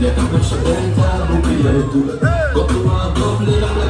يا كبر شدنت بوكي يدو قط ما قبل على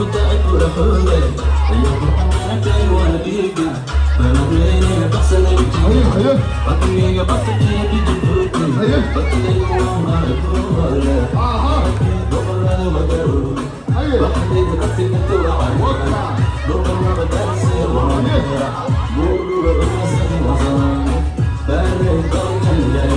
ورحولي يا رب كاي وأنا بيك بلغيني بحسن الجيل بطني بطني بجبوتي بطني يقول دور مدرو بحدي بطني توعي دور ما بدرسي وأنا مولو بغسل وزمان بارك الله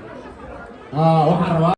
啊我看着了